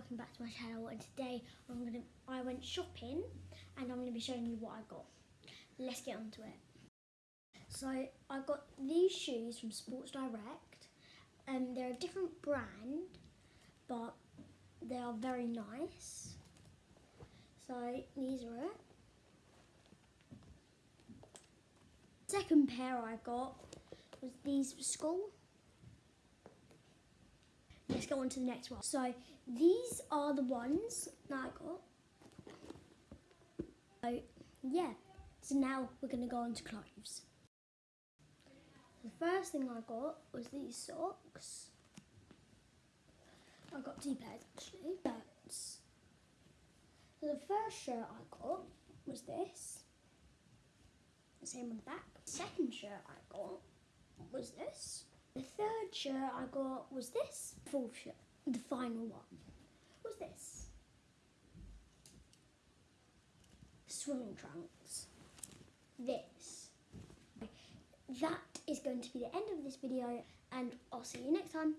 welcome back to my channel and today I'm gonna I went shopping and I'm gonna be showing you what I got. Let's get on to it. So I got these shoes from Sports Direct. Um they're a different brand but they are very nice. So these are it. Second pair I got was these for school let's go on to the next one. So these are the ones that I got. So yeah, so now we're gonna go on to clothes. The first thing I got was these socks. I got two pairs actually, shirts. So the first shirt I got was this. The same on the back. second shirt I got was this. Third shirt I got was this. Fourth shirt, the final one, was this. Swimming trunks. This. That is going to be the end of this video and I'll see you next time.